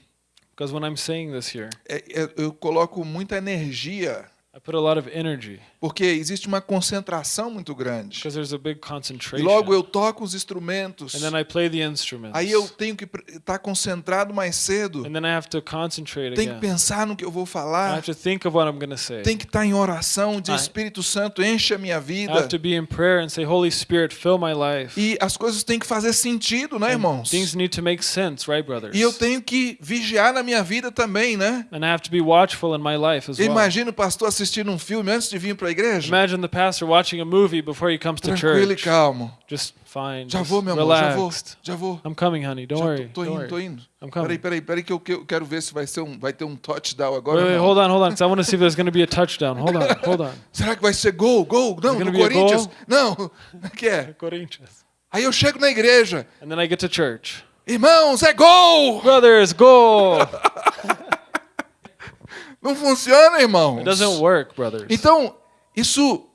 Because when I'm saying this here, é- é- eu coloco muita energia, I put a lot of energy porque existe uma concentração muito grande. E concentration. logo eu toco os instrumentos, And then I play the instruments. aí eu tenho que estar concentrado mais cedo, And then I have to concentrate tenho que pensar no que eu vou I falar, have to think of what I'm going to say. tem que estar em oração, de I- Espírito Santo, enche a minha vida. have to be in prayer and say, Holy Spirit, fill my life. E as coisas têm que fazer sentido, né, irmãos? Things need to make sense, right, brothers? E eu tenho que vigiar na minha vida também, né? And I have to be watchful in my life as well. Imagina o pastor assistindo um filme antes de vir para a igreja. Imagine the pastor watching a movie before he comes to Tranquilo e church. calmo. Just fine. Já vou, meu amor, já vou. Já vou. I'm coming, honey. Don't Já worry. tô, tô indo, tô worry. indo. I'm Peraí, coming. peraí, peraí que eu, que eu quero ver se vai, ser um, vai ter um touchdown agora. Wait, wait, hold on, hold on. I want to see if there's going to be a touchdown. Hold on, *laughs* hold on. Será que vai ser gol? Gol? Não, do Corinthians? Não. *laughs* É que é? Corinthians. Aí eu chego na igreja. And then I get to church. Irmãos, é gol! Brothers, goal! *laughs* Não funciona, irmãos. It doesn't work, brothers. Então, isso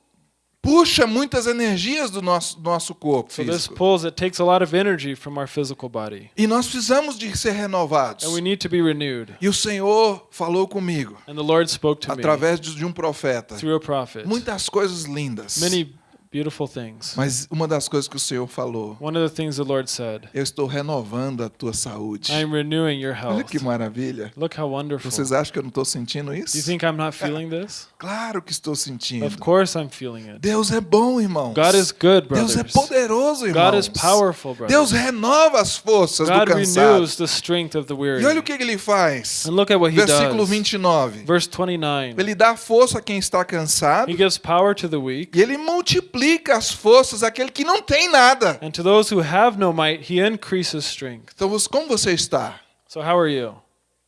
puxa muitas energias do nosso, do nosso corpo So this pulls, it takes a lot of energy from our physical body. E nós precisamos de ser renovados. And we need to be renewed. E o Senhor falou comigo, And the Lord spoke to me através de de um profeta, through a prophet. muitas coisas lindas. Many beautiful things. Mas uma das coisas que o Senhor falou, One of the things the Lord said, eu estou renovando a tua saúde. I am renewing your Olha health. que maravilha. Look how wonderful. Vocês acham que eu não estou sentindo Do you isso? think I'm not feeling this? Claro que estou sentindo. Of course I'm feeling it. Deus é bom, irmãos. God is good, Deus é brothers. poderoso, irmãos. God is powerful, Deus brothers. renova as forças God do cansado. renews the strength of the weary. E olha o que ele faz. And look at what he Versículo does. 29. Verse 29. Ele dá força a quem está cansado He gives power to the weak, e ele multiplica as forças àquele que não tem nada. and to those who have no might, he increases strength. Então, como você está? So how are you?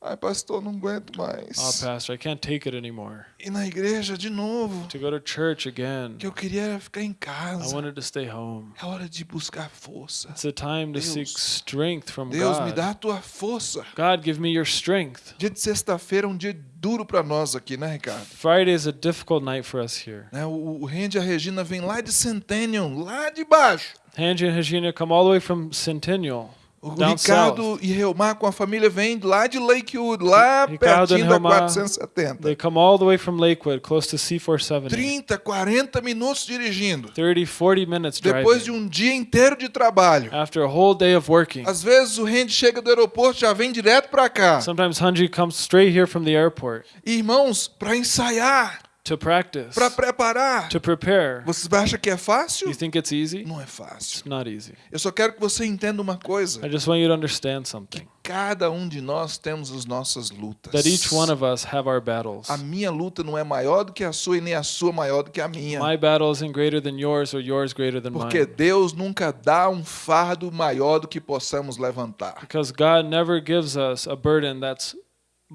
Ai, pastor, não aguento mais. Oh, pastor, I can't take it anymore. E na igreja de novo. To go to church again. que eu queria era ficar em I casa. wanted to stay home. É hora de buscar força. It's a time to Deus. seek strength from Deus, me God. dá a tua força. God, give me your strength. Dia de sexta-feira é um dia duro para nós aqui, né, Ricardo? Friday is a difficult night for us here. Né, O, o Randy e a Regina vêm lá de Centennial, lá de baixo. Angie and Regina come all the way from Centennial, O down Ricardo south. e Reumar com a família vêm lá de Lakewood, lá Ricardo pertinho da Reumar, 470. They come all the way from Lakewood, close to C470. 30, 40 minutos dirigindo. 30, 40 minutes Depois de driving. um dia inteiro de trabalho. After a whole day of working. Às vezes o Randy chega do aeroporto já vem direto para cá. Sometimes Hunji comes straight here from the airport irmãos, para ensaiar, para preparar. to prepare. Você acha que é fácil? You think it's easy? Não é fácil. It's not easy. Eu só quero que você entenda uma coisa. I just want you to understand something. Cada um de nós temos as nossas lutas. That each one of us have our battles. A minha luta não é maior do que a sua e nem a sua maior do que a minha. My battle isn't greater than yours or yours greater than Porque mine. Deus nunca dá um fardo maior do que possamos levantar. Because God never gives us a burden that's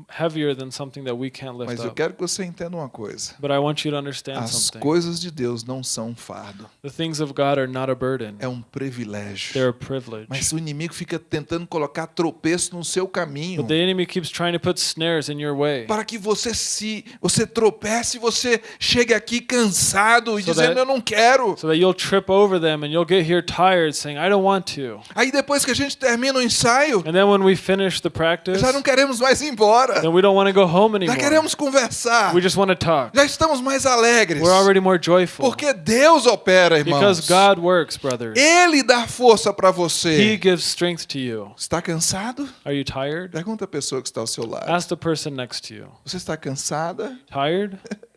heavier than something that we can't lift Mas eu quero que você entenda uma coisa. But I want you to understand As something. coisas de Deus não são um fardo. The things of God are not a burden. É um privilégio. They're a privilege. Mas o inimigo fica tentando colocar tropeço no seu caminho. But the enemy keeps trying to put snares in your way. Para que você se você tropece e você chegue aqui cansado e So dizendo that- eu não quero. So that you'll trip over them and you'll get here tired saying, I don't want to. Aí depois que a gente termina o ensaio, And then when we finish the practice, já não queremos mais ir embora. Then we don't want to go home Já anymore. queremos conversar. We just want to talk. Já estamos mais alegres. We're already more joyful. Porque Deus opera, irmãos. Because God works, brothers. Ele dá força para He você. gives strength to you. Está cansado? Are you tired? Pergunta a pessoa que está ao seu lado. Ask the person next to you. Você está cansada? Tired? *laughs*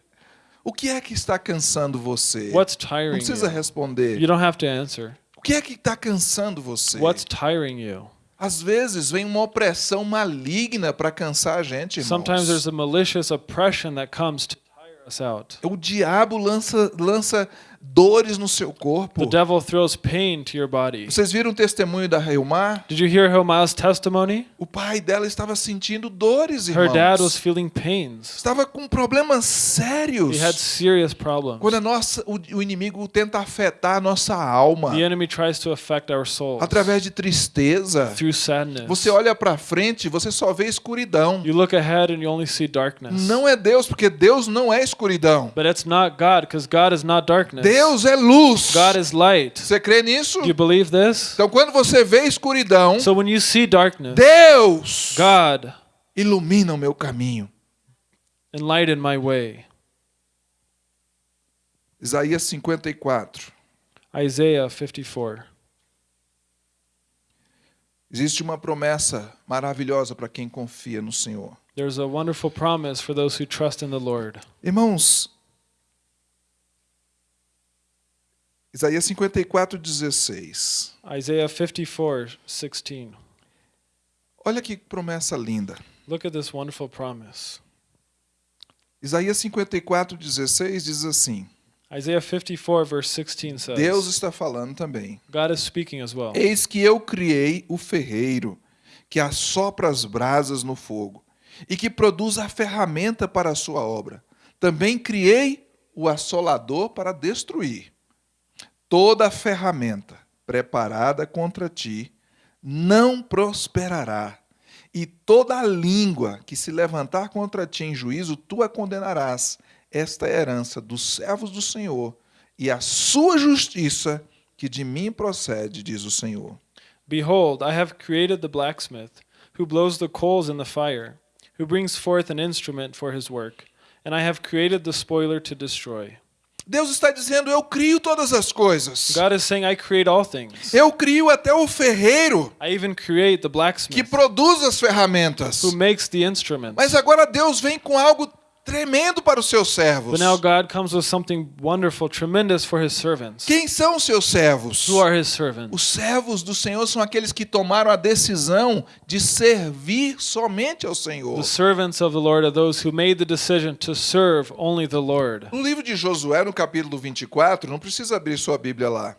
O que é que está cansando você? What's Não tiring precisa you? responder. You don't have to answer. O que é que está cansando você? What's tiring you? Às vezes vem uma opressão maligna para cansar a gente, irmãos. Sometimes there's a malicious oppression that comes to tire us out. O diabo lança, lança dores no seu corpo. The devil throws pain to your body. Vocês viram o testemunho da Reumar? Did you hear Hilma's testimony? O pai dela estava sentindo dores, Her dad was irmãos. feeling pains. Estava com problemas sérios. He had serious problems. Quando a nossa, o, o inimigo tenta afetar a nossa alma The enemy tries to affect our souls através de tristeza. through sadness. Você olha para frente, você só vê escuridão. You look ahead and you only see darkness. Não é Deus, porque Deus não é escuridão. But it's not God because God is not darkness. Deus é luz. God is light. Você crê nisso? Do you believe this? Então, quando você vê escuridão, So when you see darkness, Deus God ilumina o meu caminho. enlighten my way. Isaías 54. Isaiah 54. Existe uma promessa maravilhosa para quem confia no Senhor. There's a wonderful promise for those who trust in the Lord. Irmãos, Isaías 54, 16. Isaiah 54, 16. Olha que promessa linda. Look at this wonderful promise. Isaías 54, 16 diz assim: Isaiah 54, verse 16 says, Deus está falando também. God is speaking as well. Eis que eu criei o ferreiro, que assopra as brasas no fogo, e que produz a ferramenta para a sua obra. Também criei o assolador para destruir. Toda ferramenta preparada contra ti não prosperará, e toda língua que se levantar contra ti em juízo, tu a condenarás. Esta é a herança dos servos do Senhor, e a sua justiça que de mim procede, diz o Senhor. Behold, I have created the blacksmith, who blows the coals in the fire, who brings forth an instrument for his work, and I have created the spoiler to destroy. Deus está dizendo: Eu crio todas as coisas. God is saying, I create all things. Eu crio até o ferreiro I even create the que blacksmith, produz as ferramentas. who makes the instruments. Mas agora Deus vem com algo tremendo para os seus servos. But now God comes with something wonderful, tremendous for his servants. Quem são os seus servos? Who are his servants? Os servos do Senhor são aqueles que tomaram a decisão de servir somente ao Senhor. The servants of the Lord are those who made the decision to serve only the Lord. No livro de Josué, no capítulo 24, não precisa abrir sua Bíblia lá.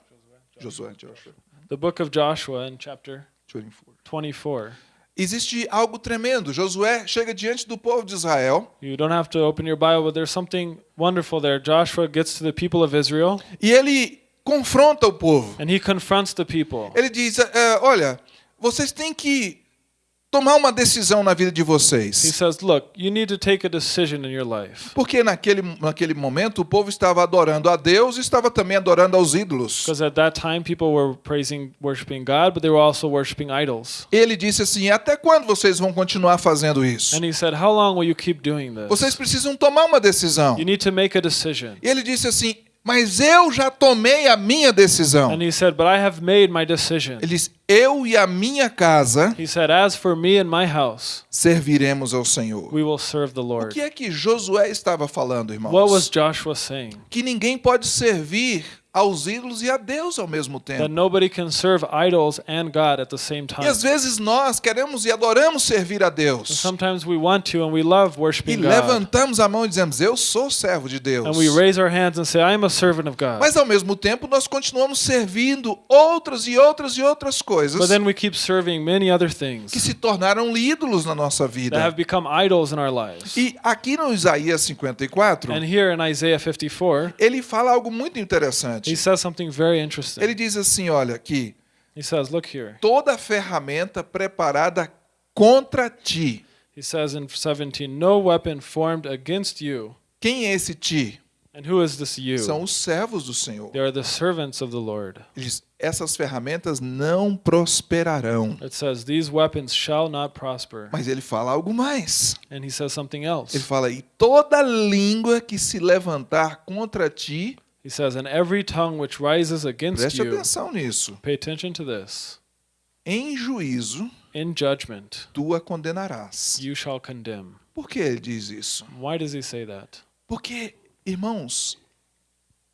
Josué, Joshua, The book of Joshua in chapter 24. 24. Existe algo tremendo. Josué chega diante do povo de Israel You don't have to open your Bible, but there's something wonderful there. Joshua gets to the people of Israel e ele confronta o povo. and he confronts the people. Ele diz: "É, Olha, vocês têm que tomar uma decisão na vida de He vocês. says, Look, you need to take a decision in your life. Porque naquele, naquele momento o povo estava adorando a Deus e estava também adorando aos ídolos. Because at that time, people were praising, worshiping God, but they were also worshiping idols. Ele disse assim: Até quando vocês vão continuar fazendo isso? And he said, How long will you keep doing Vocês this? precisam tomar uma decisão. You need to make a decision. E ele disse assim: Mas eu já tomei a minha decisão. And he said, But I have made my decision. Ele diz: Eu e a minha casa He said, As for me and my house, serviremos ao Senhor. we will serve the O Lord. que é que Josué estava falando, What was irmãos? Joshua saying? Que ninguém pode servir aos ídolos e a Deus ao mesmo That tempo. nobody can serve idols and God at the same E time. às vezes nós queremos e adoramos servir a And Deus. sometimes we want to and we love E worshiping God. levantamos a mão e dizemos: Eu sou servo de Deus. And we raise our hands and say, I am a servant of God. Mas ao mesmo tempo nós continuamos servindo outras e outras e outras coisas But then we keep serving many other things que se tornaram ídolos na nossa that vida. have become idols in our lives. E aqui no Isaías 54, And here in Isaiah 54, ele fala algo muito he interessante. says something very interesting. Ele diz assim: olha, aqui, He says, Look here. toda ferramenta preparada contra ti. He says in 17, No weapon formed against you. Quem é esse ti? And who is this you? São os servos do Senhor. They are the servants of the Lord. Ele diz: essas ferramentas não prosperarão. It says, These weapons shall not prosper. Mas ele fala algo mais. And he says something else. Ele fala: e toda língua que se levantar contra ti, He says, And every tongue which rises against preste you, atenção nisso, pay attention to this, em juízo in judgment tu a condenarás. you shall condemn. Por que ele diz isso? Why does he say that? Porque, irmãos,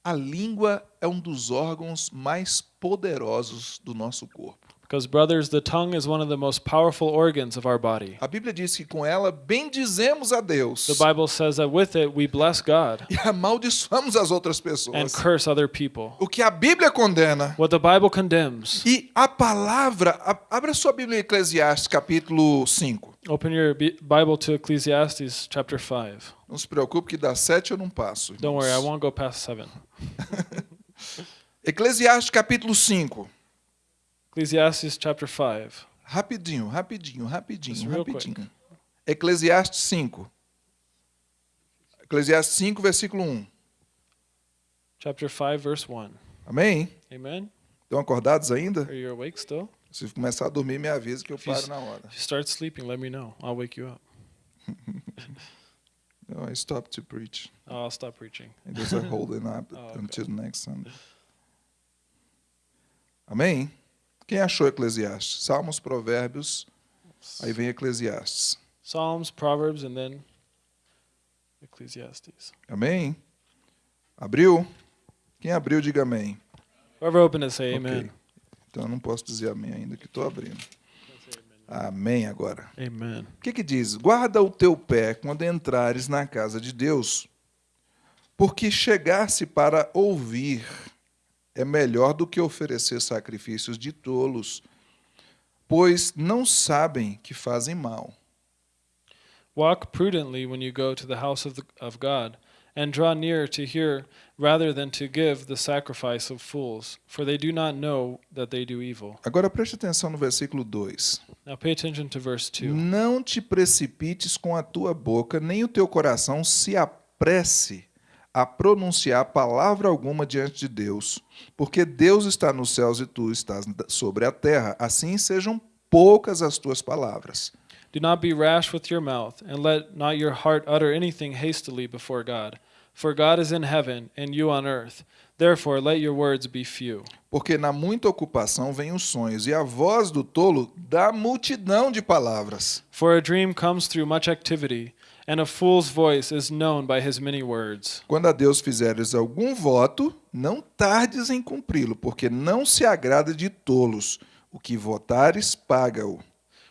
a língua é um dos órgãos mais poderosos do nosso corpo. Because, brothers, the tongue is one of the most powerful organs of our body. A Bíblia diz que com ela bendizemos a Deus The Bible says that with it we bless God e amaldiçoamos as outras and pessoas. curse other people. O que a Bíblia condena. What the Bible condemns. E a palavra, abra sua Bíblia em Eclesiastes, capítulo 5. Open your Bi- Bible to Ecclesiastes chapter 5. Não se preocupe que das sete eu não passo. Don't worry, I irmãos. won't go past 7. *laughs* Eclesiastes, capítulo 5. Ecclesiastes chapter 5. Rapidinho, rapidinho, Just rapidinho, rapidinho. Eclesiastes 5. Eclesiastes 5, versículo 1. Chapter 5, verse 1. Amém? Amen? Estão acordados ainda? Are you awake still? Se começar a dormir, me avisa que eu If you paro na hora. If you start sleeping, let me know. I'll wake you up. *laughs* No, I stop to preach. Oh, I'll stop preaching. There's a holding up *laughs* Oh, okay. until next Sunday. Amém? Quem achou Eclesiastes? Salmos, Provérbios, aí vem Eclesiastes. Psalms, Proverbs, and then Ecclesiastes. Amém? Abriu? Quem abriu, diga amém. Whoever opened it, say amen. Então eu não posso dizer amém ainda que estou abrindo. Amém agora. Amen. O que, que diz? Guarda o teu pé quando entrares na casa de Deus, porque chegar-se para ouvir é melhor do que oferecer sacrifícios de tolos, pois não sabem que fazem mal. Walk prudently when you go to the house of, the, of God, and draw near to hear rather than to give the sacrifice of fools, for they do not know that they do evil. Agora preste atenção no versículo 2. Now pay attention to verse 2. Não te precipites com a tua boca, nem o teu coração se apresse a pronunciar palavra alguma diante de Deus, porque Deus está nos céus e tu estás sobre a terra. Assim sejam poucas as tuas palavras. Do not be rash with your mouth, and let not your heart utter anything hastily before God. For God is in heaven, and you on earth. Therefore let your words be few. Porque na muita ocupação vêm os sonhos, e a voz do tolo dá multidão de palavras. For a dream comes through much activity, and a fool's voice is known by his many words. Quando a Deus fizeres algum voto, não tardes em cumpri-lo, porque não se agrada de tolos. O que votares, paga-o.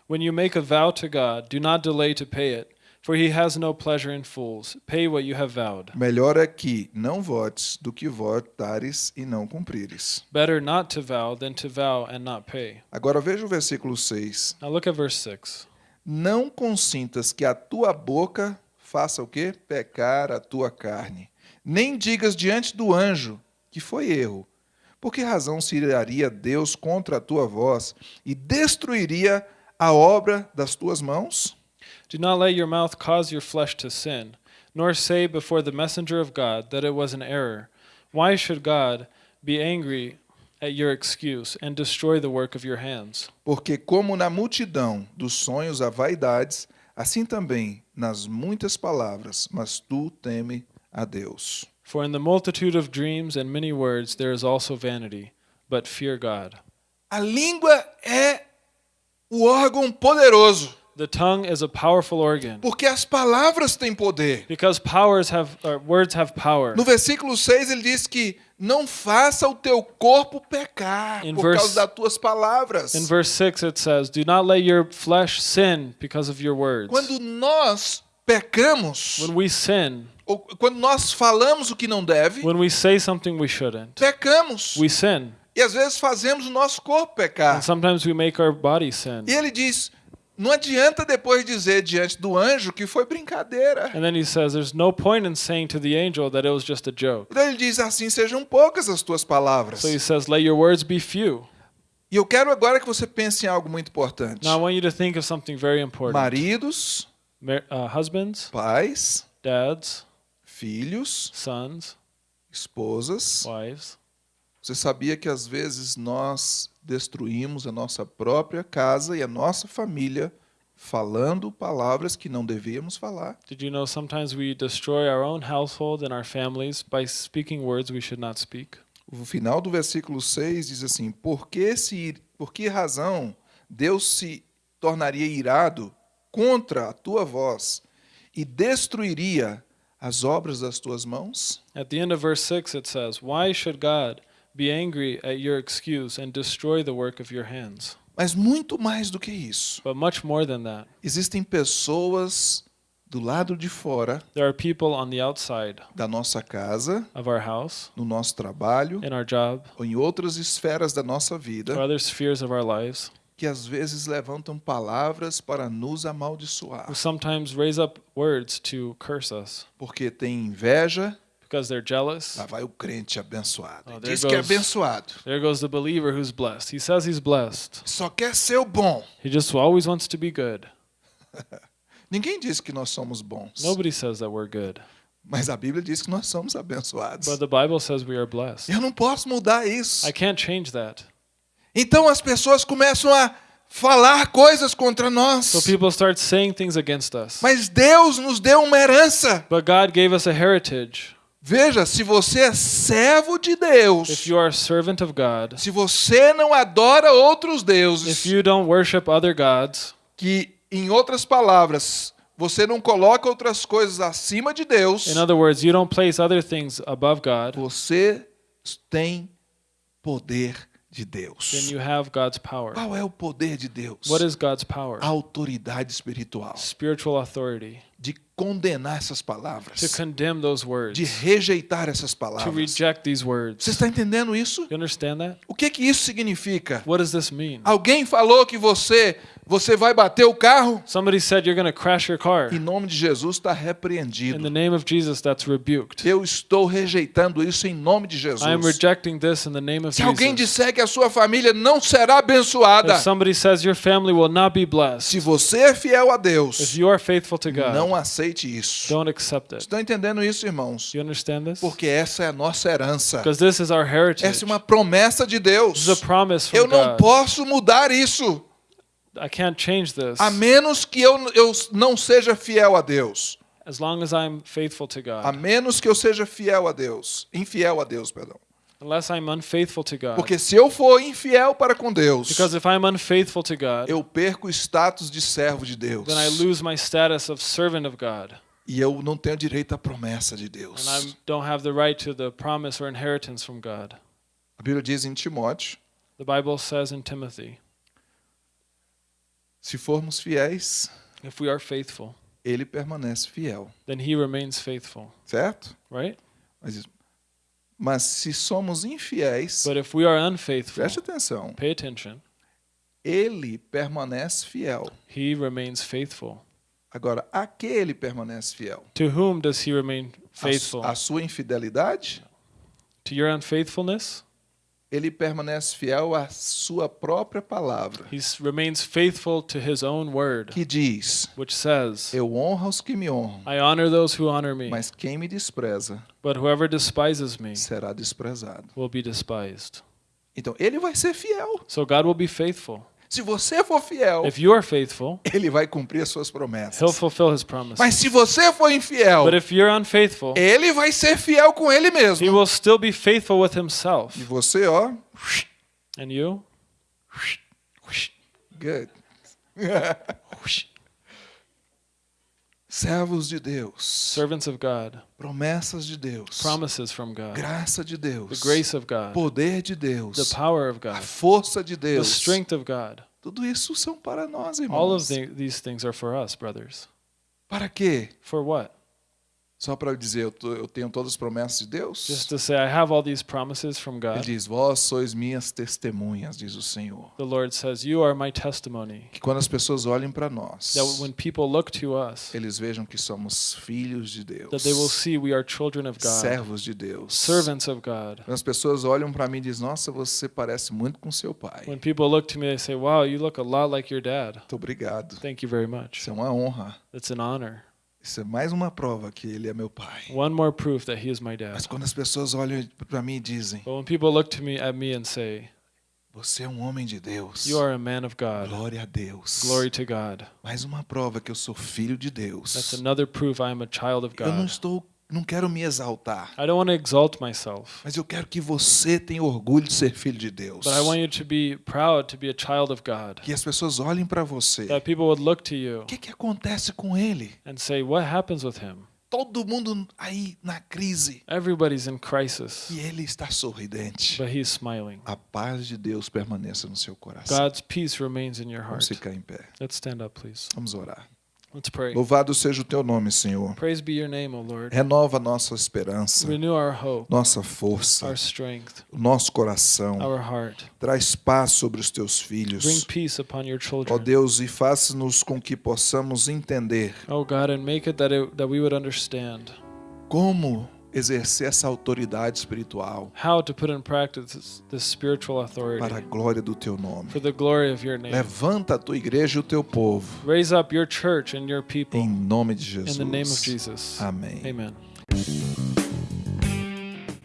When you make a vow to God, do not delay to pay it, for he has no pleasure in fools. Pay what you have vowed. Melhor é que não votes do que votares e não cumprires. Better not to vow than to vow and not pay. Agora veja o versículo 6. Now look at verse 6. Não consintas que a tua boca faça o quê? Pecar a tua carne. Nem digas diante do anjo que foi erro. Por que razão se iraria Deus contra a tua voz e destruiria a obra das tuas mãos? Do not let your mouth cause your flesh to sin, nor say before the messenger of God that it was an error. Why should God be angry at your excuse and destroy the work of your hands? Porque, como na multidão dos sonhos há vaidades, assim também nas muitas palavras, mas tu teme a Deus. For in the multitude of dreams and many words there is also vanity, but fear God. A língua é o órgão poderoso, The tongue is a powerful organ porque as palavras têm poder. because powers have or words have power. No versículo 6 ele diz que não faça o teu corpo pecar In por verse- causa das tuas palavras. In verse 6 it says, "Do not let your flesh sin because of your words." Quando nós pecamos, When we sin, ou quando nós falamos o que não deve, when we say something we shouldn't, pecamos. we sin. E às vezes fazemos o nosso corpo pecar. And sometimes we make our body sin. E ele diz: não adianta depois dizer diante do anjo que foi brincadeira. And then he says, There's no point in saying to the angel that it was just a joke. Então ele diz: assim sejam poucas as tuas palavras. So he says, Let your words be few. E eu quero agora que você pense em algo muito importante. Now I want you to think of something very important. Maridos, Mar- uh, husbands, pais, dads, filhos, sons, esposas. wives. Você sabia que às vezes nós destruímos a nossa própria casa e a nossa família falando palavras que não devíamos falar? Did you know sometimes we destroy our own household and our families by speaking words we should not speak? O final do versículo 6 diz assim: Por que, se, por que razão Deus se tornaria irado contra a tua voz e destruiria as obras das tuas mãos? At the end of verse 6, it says, Why should God be angry at your excuse and destroy the work of your hands? Mas muito mais do que isso. But much more than that, Existem pessoas do lado de fora there are people on the outside da nossa casa, of our house, no nosso trabalho in our job, ou em outras esferas da nossa or vida other spheres of our lives, que às vezes levantam palavras para nos amaldiçoar, who sometimes raise up words to curse us porque tem inveja. Because they're jealous. Lá vai o crente abençoado. Oh, Diz que é goes- abençoado. There goes the believer who's blessed. He says he's blessed. Só quer ser o bom. He just always wants to be good. *laughs* Ninguém diz que nós somos bons, Nobody says that we're good, mas a Bíblia diz que nós somos abençoados. but the Bible says we are blessed. Eu não posso mudar isso. I can't change that. Então as pessoas começam a falar coisas contra nós. So people start saying things against us. Mas Deus nos deu uma herança. But God gave us a heritage. Veja, se você é servo de Deus, God, se você não adora outros deuses, gods, que em outras palavras, você não coloca outras coisas acima de Deus, in other words, you don't place other things above God, você tem poder de Deus. you have God's power. Qual é o poder de Deus? What is God's power? A autoridade espiritual Spiritual authority. de condenar essas To palavras, condemn those words. de rejeitar essas To palavras. reject these words. Você está entendendo isso? You understand that? O que que isso significa? What does this mean? Alguém falou que você você vai bater o carro? Somebody said you're going to crash your car. Em nome de Jesus está In the repreendido. name of Jesus, that's rebuked. Eu estou rejeitando isso em nome de Jesus. I am rejecting this in the name of Se alguém Jesus. disser que a sua família não será abençoada, If somebody says your family will not be blessed, se você é fiel a if Deus, you are faithful to God, não aceite isso. don't accept it. Estão entendendo isso, irmãos? You understand this? Porque essa é a nossa herança. Because this is our heritage. Essa é uma promessa de Deus. This is a promise from Eu não God. posso mudar isso, I can't change this a menos que eu, eu não seja fiel a Deus. as long as I'm faithful to A God. menos que eu seja fiel a Deus. Infiel a Deus, perdão. Unless I'm unfaithful to God. Porque se eu for infiel para com Deus, Because if I'm unfaithful to God, eu perco o status de servo de Deus. then I lose my status of servant of God. E eu não tenho direito à promessa de And Deus. I don't have the right to the promise or inheritance from God. A Bíblia diz em Timóteo: The Bible says in Timothy, se formos fiéis, if we are faithful, ele permanece fiel. then he remains faithful, Certo? right? Mas, mas se somos infiéis, But if we are unfaithful, preste atenção, pay attention, ele permanece fiel. he remains faithful. Agora, a que ele permanece fiel? To whom does he remain A, faithful? a sua infidelidade? To your unfaithfulness? Ele permanece fiel à sua própria palavra, He remains faithful to his own word, que diz: which says, Eu honro os que me honram, I honor those who honor me, mas quem me despreza but whoever despises me será desprezado. will be despised. Então, ele vai ser fiel. So God will be faithful. Se você for fiel, If you are faithful, ele vai cumprir as suas he'll promessas. fulfill his promises. Mas se você for infiel, But if you're unfaithful, ele vai ser fiel com ele he mesmo. will still be faithful with himself. E você, ó, And you? good. *laughs* *laughs* Servos de Deus, Servants of God, promessas de Deus, promises from God, graça de the Deus, grace of God, poder de Deus, the power of a God, força de the Deus. strength of God. Tudo isso são para nós, All of irmãos. the, these things are for us, brothers. Para quê? For what? Só para dizer, eu, tô- eu tenho todas as promessas de Deus? Just to say, I have all these promises from Ele God. diz: Vós sois minhas testemunhas, diz o Senhor. The Lord says, You are my testimony. Que quando as pessoas olhem para nós, That when people look to us, eles vejam que somos filhos de Deus, that they will see we are children of God, servos de Deus. servants of God. Quando as pessoas olham para mim e dizem: Nossa, você parece muito com seu pai. When people look to me, they say, Wow, you look a lot like your dad. Muito obrigado. Thank you very much. Isso é uma honra. It's an honor. Isso é mais uma prova que ele é meu pai. One more proof that he is my Mas dad. quando as pessoas olham para mim e dizem: But when people look to me at me and say, Você é um homem de Deus. You are a man of God, Glória a Deus. glory to God. Mais uma prova que eu sou filho de Deus. That's another proof I am a child of Eu não God. estou, não quero me exaltar, I don't want to exalt myself, mas eu quero que você tenha orgulho de ser filho de Deus. but I want you to be proud to be a child of God. Que as pessoas olhem para você. That people would look to you O que, que acontece com ele? and say, What happens with him? todo mundo aí na crise. Everybody's in crisis, E ele está sorridente. but he's smiling. A paz de Deus permaneça no seu coração. God's peace remains in your Vamos heart. ficar em pé. Let's stand up, please. Vamos orar. Let's pray. Louvado seja o teu nome, Senhor. Praise be your name, O Lord. Renova nossa esperança, Renew our hope, nossa força, our strength, o nosso coração. our heart. Traz paz sobre os teus Bring filhos. peace upon your Ó. Deus, e faça-nos com que possamos entender Oh God, and make it that it, that we would understand como exercer essa autoridade espiritual how to put in practice this, this spiritual authority para a glória do teu nome. for the glory of your name. Levanta a tua igreja e o teu povo, Raise up your church and your people em nome de in the name of Jesus. Jesus. Amém. Amen.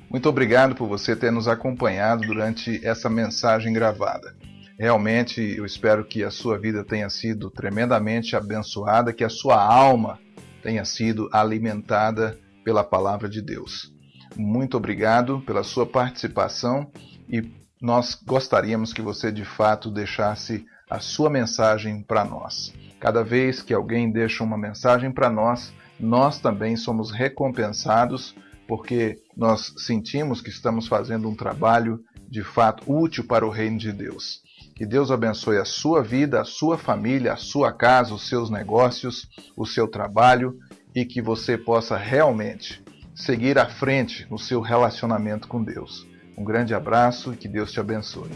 Muito obrigado por você ter nos acompanhado durante essa mensagem gravada. Realmente eu espero que a sua vida tenha sido tremendamente abençoada, que a sua alma tenha sido alimentada pela palavra de Deus. Muito obrigado pela sua participação e nós gostaríamos que você de fato deixasse a sua mensagem para nós. Cada vez que alguém deixa uma mensagem para nós, nós também somos recompensados porque nós sentimos que estamos fazendo um trabalho de fato útil para o reino de Deus. Que Deus abençoe a sua vida, a sua família, a sua casa, os seus negócios, o seu trabalho e que você possa realmente seguir à frente no seu relacionamento com Deus. Um grande abraço e que Deus te abençoe.